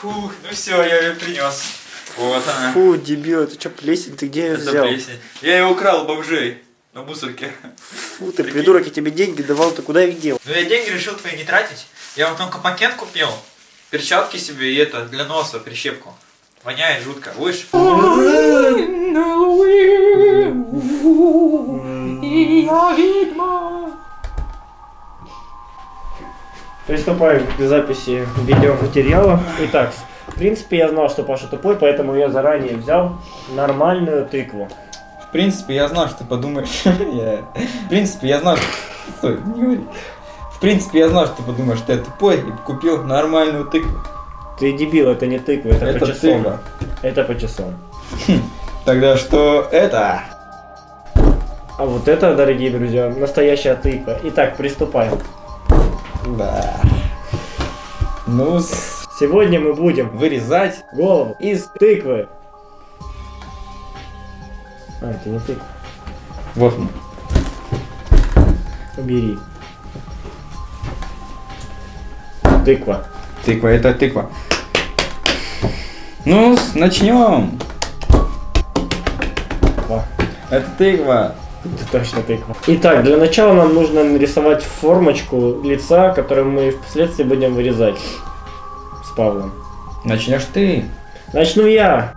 Фух, ну все, я ее принес. Вот она. Фу, дебил, это что, плесень? Ты где ее Это взял? плесень. Я ее украл бомжей на мусорке. Фу, ты придурок, я тебе деньги давал, ты куда их дел? Ну я деньги решил твои не тратить. Я вот только пакет купил. Перчатки себе и это, для носа, прищепку. Воняет жутко. Будешь? Приступаем к записи видеоматериала. Итак, в принципе, я знал, что Паша тупой, поэтому я заранее взял нормальную тыкву. В принципе, я знал, что ты подумаешь. В принципе, я знал, что... Стой, не говори. В принципе, я знал, что ты подумаешь, что я тупой и купил нормальную тыкву. Ты дебил, это не тыква, это, Это по часам. тыква. Это по часам. Тогда что это? А вот это, дорогие друзья, настоящая тыква. Итак, приступаем. Да. Ну, с- Сегодня мы будем вырезать голову из тыквы. А, это не тыква. Вот. Убери. Тыква. Тыква, это тыква. Ну, начнем. Это тыква. Это точно тыква. Итак, для начала нам нужно нарисовать формочку лица, которую мы впоследствии будем вырезать с Павлом. Начнешь ты. Начну я.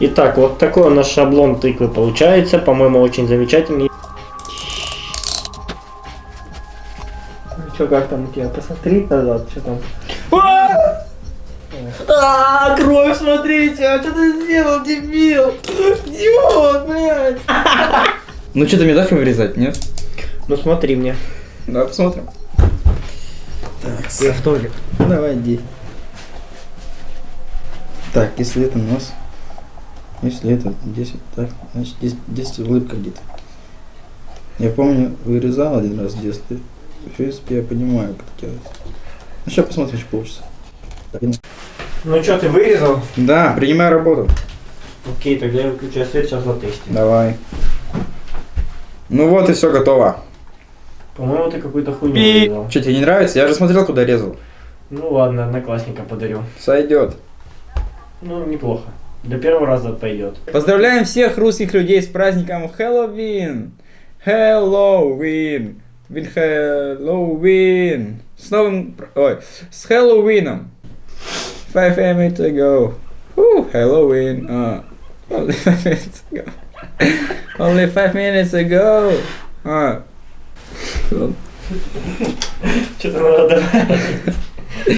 Итак, вот такой у нас шаблон тыквы получается. По-моему, очень замечательный. Ну что, как там у тебя? Посмотри назад, что там. А, кровь, смотрите, а что ты сделал, дебил? Идиот, блядь. Ну что, ты мне дашь вырезать, нет? Ну смотри мне. Давай посмотрим. Я в туалет. Давай, иди. Так, если это нос, если это 10, так, значит здесь, здесь улыбка где-то. Я помню, вырезал один раз в детстве. В принципе, я понимаю, как это делать. Ну, сейчас посмотрим, что получится. Так, Ну что, ты вырезал? Да, принимаю работу. Окей, тогда я выключаю свет, сейчас затестим. Давай. Ну вот и все готово. По-моему, ты какую-то хуйню вырезал. Что, тебе не нравится? Я же смотрел, куда резал. Ну ладно, одноклассника подарю. Сойдет. Ну, неплохо. Для первого раза пойдет. Поздравляем всех русских людей с праздником Хэллоуин! Хэллоуин! Вин Хэллоуин! С новым... Ой, с Хэллоуином! Five minutes ago. Woo, Хэллоуин. А, only five minutes ago. Only five minutes ago. А. Что-то надо